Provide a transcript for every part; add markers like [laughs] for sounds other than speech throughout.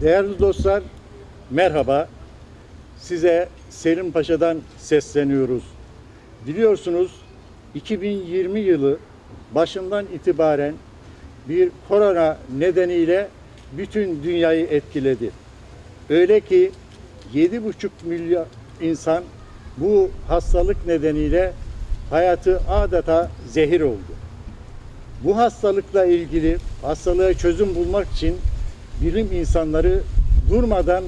Değerli dostlar, merhaba. Size Selim Paşa'dan sesleniyoruz. Biliyorsunuz 2020 yılı başından itibaren bir korona nedeniyle bütün dünyayı etkiledi. Öyle ki 7,5 milyon insan bu hastalık nedeniyle hayatı adeta zehir oldu. Bu hastalıkla ilgili hastalığa çözüm bulmak için bilim insanları durmadan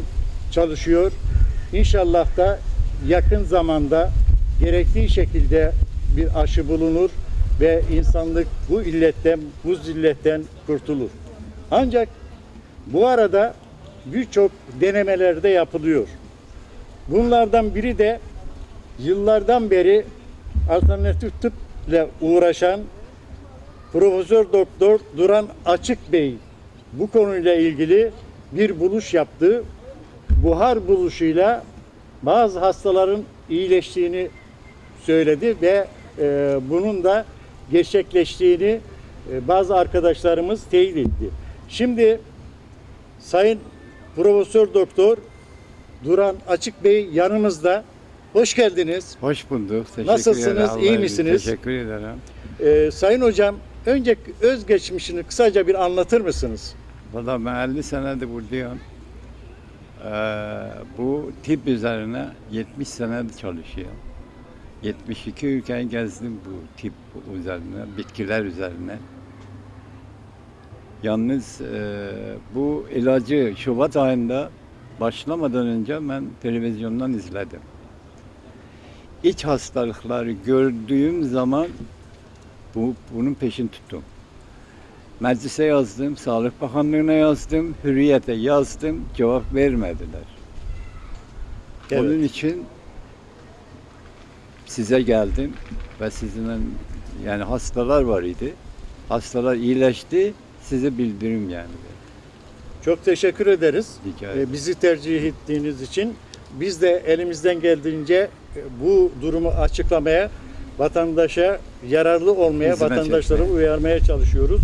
çalışıyor. İnşallah da yakın zamanda gerektiği şekilde bir aşı bulunur ve insanlık bu illetten, bu zilletten kurtulur. Ancak bu arada birçok denemeler de yapılıyor. Bunlardan biri de yıllardan beri alternatif tıpla uğraşan Profesör Doktor Duran Açık Bey bu konuyla ilgili bir buluş yaptı. Buhar buluşuyla bazı hastaların iyileştiğini söyledi ve e, bunun da gerçekleştiğini e, bazı arkadaşlarımız teyit etti. Şimdi Sayın Profesör Doktor Duran Açık Bey yanımızda. Hoş geldiniz. Hoş bulduk. Teşekkür Nasılsınız, ederim. iyi misiniz? Teşekkür ederim. Ee, Sayın Hocam, önce özgeçmişini kısaca bir anlatır mısınız? Valla ben 50 senedir buradayım. Ee, bu tip üzerine 70 senedir çalışıyorum. 72 ülkeyi gezdim bu tip üzerine, bitkiler üzerine. Yalnız e, bu ilacı Şubat ayında başlamadan önce ben televizyondan izledim. İç hastalıkları gördüğüm zaman bu, bunun peşini tuttum. Meclise yazdım, Sağlık Bakanlığı'na yazdım, Hürriyet'e yazdım, cevap vermediler. Evet. Onun için size geldim ve sizinle yani hastalar var idi. Hastalar iyileşti, size bildirim yani. Çok teşekkür ederiz. Ee, bizi tercih ettiğiniz için. Biz de elimizden geldiğince e, bu durumu açıklamaya, vatandaşa yararlı olmaya, Hizmet vatandaşları etmeye. uyarmaya çalışıyoruz.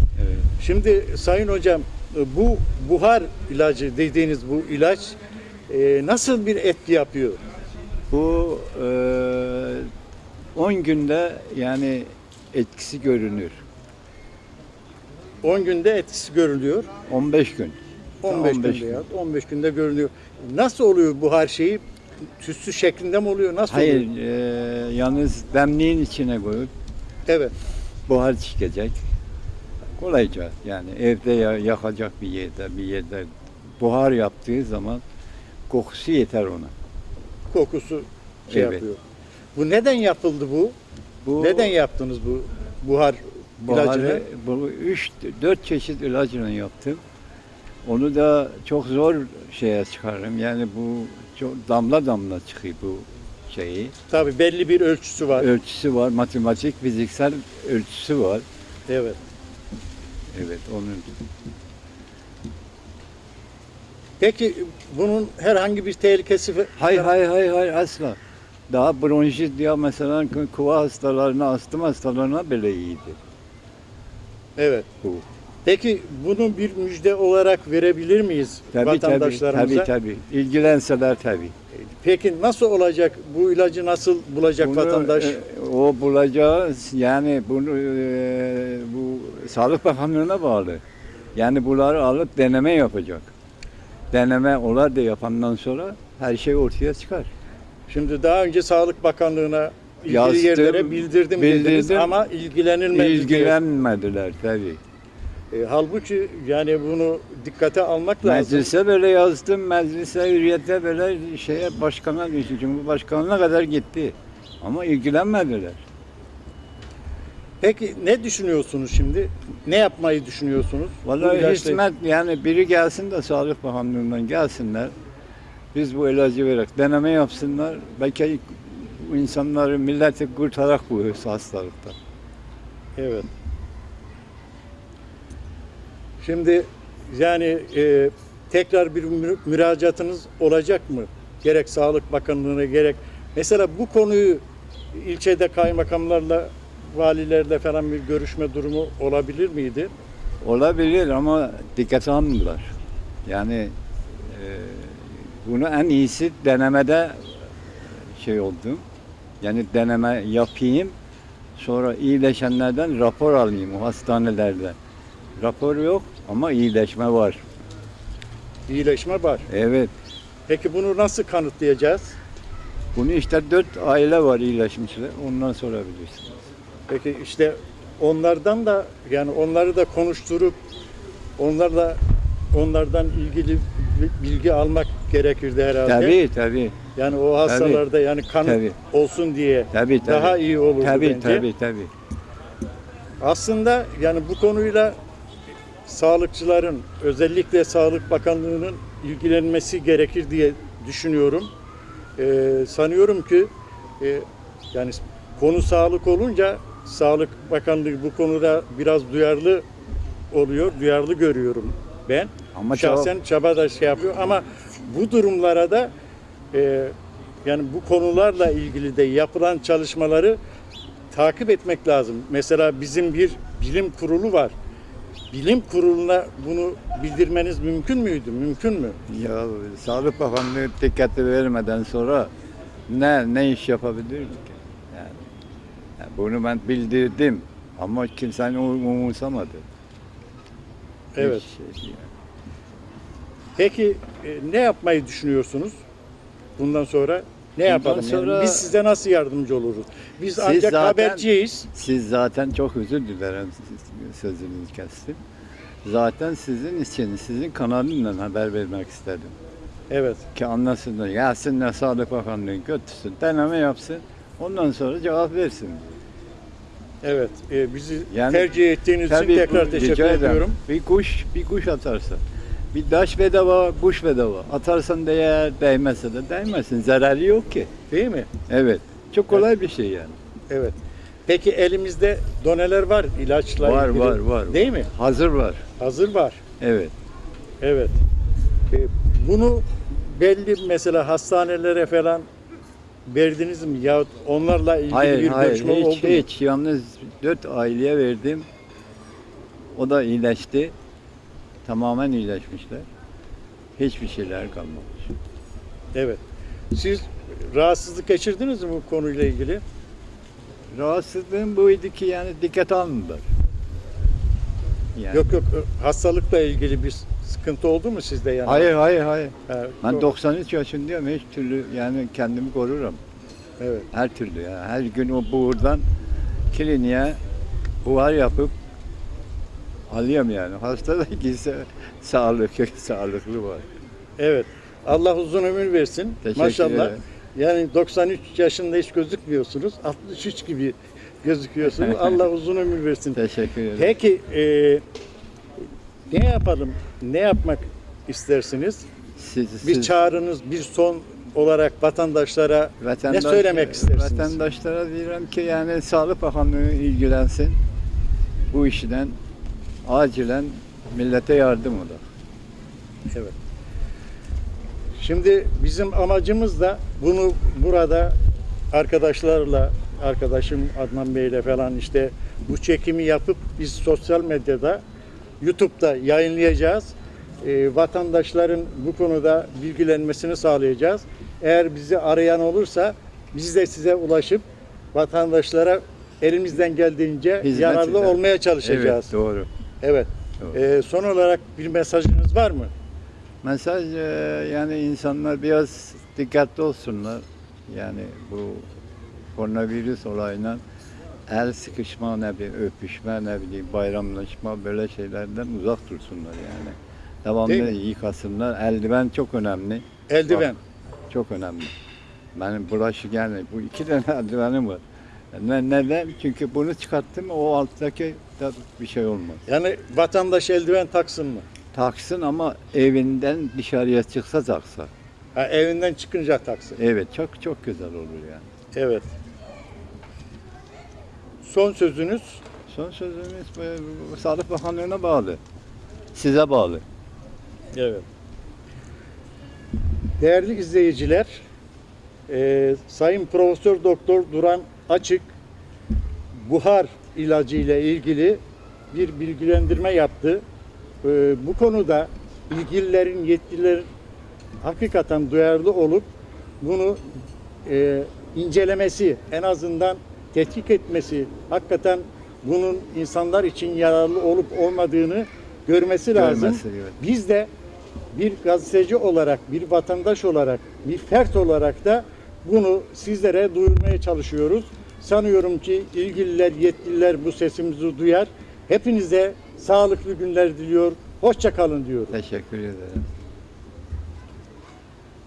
Şimdi Sayın Hocam, e, bu buhar ilacı dediğiniz bu ilaç e, nasıl bir etki yapıyor? Bu e, 10 günde yani etkisi görünür. 10 günde etkisi görülüyor. 15 gün. 15, 15 günde gün. ya. 15 günde görünüyor. Nasıl oluyor bu her şeyi? Tütsü şeklinde mi oluyor? Nasıl Hayır, oluyor? e, yalnız demliğin içine koyup Evet. buhar çıkacak. Kolayca yani evde ya- yakacak bir yerde bir yerde buhar yaptığı zaman kokusu yeter ona. Kokusu şey Evet. yapıyor. Bu neden yapıldı bu? Bu Neden yaptınız bu buhar ilacını? buharı bu 3 4 çeşit ilacını yaptım. Onu da çok zor şeye çıkarırım. Yani bu çok damla damla çıkıyor bu şeyi. Tabii belli bir ölçüsü var. Ölçüsü var, matematik, fiziksel ölçüsü var. Evet. Evet, onun Peki bunun herhangi bir tehlikesi Hayır hayır hayır hayır asla. Daha bronşit diye mesela kuva hastalarına, astım hastalarına bile iyiydi Evet. bu. Peki bunu bir müjde olarak verebilir miyiz Tabii vatandaşlarımıza? tabii tabii. İlgilenseler tabii. Peki nasıl olacak? Bu ilacı nasıl bulacak Bunu, vatandaş? e, o bulacağı yani bunu e, bu Sağlık Bakanlığı'na bağlı. Yani bunları alıp deneme yapacak. Deneme olar da yapandan sonra her şey ortaya çıkar. Şimdi daha önce Sağlık Bakanlığı'na ilgili Yazdım, yerlere bildirdim, dediniz bildirdim. ama ilgilenilmedi. diye. İlgilenmediler tabii. E, halbuki yani bunu dikkate almak lazım. Meclise böyle yazdım, meclise hürriyete böyle şeye başkana düştü, Cumhurbaşkanına kadar gitti. Ama ilgilenmediler. Peki ne düşünüyorsunuz şimdi? Ne yapmayı düşünüyorsunuz? Bu Vallahi ilaçla- hizmet yani biri gelsin de Sağlık Bakanlığı'ndan gelsinler. Biz bu ilacı vererek deneme yapsınlar. Belki bu insanları milleti kurtarak bu hastalıktan. Evet. Şimdi yani e, tekrar bir mü- müracaatınız olacak mı? Gerek Sağlık Bakanlığı'na gerek mesela bu konuyu ilçede kaymakamlarla valilerle falan bir görüşme durumu olabilir miydi? Olabilir ama dikkate almıyorlar. Yani bunu en iyisi denemede şey oldum. Yani deneme yapayım. Sonra iyileşenlerden rapor alayım o hastanelerde. Rapor yok ama iyileşme var. İyileşme var. Evet. Peki bunu nasıl kanıtlayacağız? Bunu işte dört aile var iyileşmişler. Ondan sorabilirsiniz. Peki işte onlardan da yani onları da konuşturup onlarla onlardan ilgili bi- bilgi almak gerekirdi herhalde. Tabii tabii. Yani o hastalarda yani kanıt Tabii. olsun diye Tabii tabii. daha iyi olurdu Tabii bence. tabii tabii. Aslında yani bu konuyla sağlıkçıların özellikle Sağlık Bakanlığı'nın ilgilenmesi gerekir diye düşünüyorum. Ee, sanıyorum ki e, yani konu sağlık olunca Sağlık Bakanlığı bu konuda biraz duyarlı oluyor, duyarlı görüyorum ben. Ama Şahsen çaba da şey yapıyor ama bu durumlara da e, yani bu konularla ilgili de yapılan çalışmaları takip etmek lazım. Mesela bizim bir bilim kurulu var. Bilim kuruluna bunu bildirmeniz mümkün müydü? Mümkün mü? Ya Sağlık Bakanlığı dikkati vermeden sonra ne ne iş yapabilir ki? Yani, yani bunu ben bildirdim ama kimsenin um- umursamadı. Evet. Hiç şey- Peki e, ne yapmayı düşünüyorsunuz? Bundan sonra ne yapalım? Yani sonra- biz size nasıl yardımcı oluruz? Biz ancak zaten- haberciyiz. Siz zaten çok özür dilerim siz- sözünüzü kestim. Zaten sizin için, sizin kanalından haber vermek istedim. Evet. Ki anlasınlar. Gelsinler Sağlık Bakanlığı götürsün, deneme yapsın. Ondan sonra cevap versin. Evet. E, bizi Yani- tercih ettiğiniz için tekrar bu- teşekkür rica ederim. ediyorum. Bir kuş, bir kuş atarsan. Bir taş bedava, kuş bedava. Atarsan değer, değmezse de değmesin. Zararı yok ki. Değil mi? Evet. Çok kolay bir şey yani. Evet. Peki elimizde doneler var ilaçla Var, ilgili. var, var. Değil mi? Hazır var. Hazır var. Evet. Evet. E, bunu belli mesela hastanelere falan verdiniz mi ya onlarla ilgili Hayır, bir hayır. görüşme Hiç, oldu mu? hiç. Yalnız dört aileye verdim. O da iyileşti. Tamamen iyileşmişler. Hiçbir şeyler kalmamış. Evet. Siz rahatsızlık geçirdiniz mi bu konuyla ilgili? Rahatsızlığım buydu ki yani dikkat almadılar. Yani. Yok yok hastalıkla ilgili bir sıkıntı oldu mu sizde yani? Hayır, hayır, hayır. Ha, Ben yok. 93 yaşındayım. Hiç türlü yani kendimi korurum. Evet. Her türlü ya. Her gün o buğurdan kliniğe buhar yapıp alıyorum yani. [laughs] Hasta da gitse sağlıklı, [laughs] sağlıklı var. Evet. Allah uzun ömür versin. Teşekkür Maşallah. ederim. Yani 93 yaşında hiç gözükmüyorsunuz. 63 gibi gözüküyorsunuz. [laughs] Allah uzun ömür versin. Teşekkür ederim. Peki e, ne yapalım? Ne yapmak istersiniz? Siz, Bir siz- çağrınız, bir son olarak vatandaşlara vatandaş- ne söylemek istersiniz? Vatandaşlara diyorum ki yani Sağlık Bakanlığı ilgilensin. Bu işten acilen millete yardım olur. Evet. Şimdi bizim amacımız da bunu burada arkadaşlarla, arkadaşım Adnan Bey'le falan işte bu çekimi yapıp biz sosyal medyada, YouTube'da yayınlayacağız. Ee, vatandaşların bu konuda bilgilenmesini sağlayacağız. Eğer bizi arayan olursa biz de size ulaşıp vatandaşlara elimizden geldiğince Hizmet yararlı eder. olmaya çalışacağız. Evet, doğru. Evet. doğru. Ee, son olarak bir mesajınız var mı? Mesaj e, yani insanlar biraz dikkatli olsunlar. Yani bu koronavirüs olayına el sıkışma ne bileyim öpüşme ne bileyim bayramlaşma böyle şeylerden uzak dursunlar yani. Devamlı yıkasınlar. Eldiven çok önemli. Eldiven. Çok önemli. Benim bulaşık yani bu iki tane [laughs] eldivenim var. Ne, neden? Çünkü bunu çıkarttım o alttaki bir şey olmaz. Yani vatandaş eldiven taksın mı? Taksın ama evinden dışarıya çıksa taksa. Ha, evinden çıkınca taksın. Evet çok çok güzel olur yani. Evet. Son sözünüz Son sözümüz Sağlık Bakanlığı'na bağlı. Size bağlı. Evet. Değerli izleyiciler, e, Sayın Profesör Doktor Duran Açık buhar ilacı ile ilgili bir bilgilendirme yaptı. E, bu konuda ilgililerin, yetkililerin hakikaten duyarlı olup bunu e, incelemesi, en azından tetkik etmesi, hakikaten bunun insanlar için yararlı olup olmadığını görmesi lazım. Görmesi, evet. Biz de bir gazeteci olarak, bir vatandaş olarak, bir fert olarak da bunu sizlere duyurmaya çalışıyoruz. Sanıyorum ki ilgililer, yetkililer bu sesimizi duyar. Hepinize sağlıklı günler diliyor. Hoşça kalın diyor. Teşekkür ederim.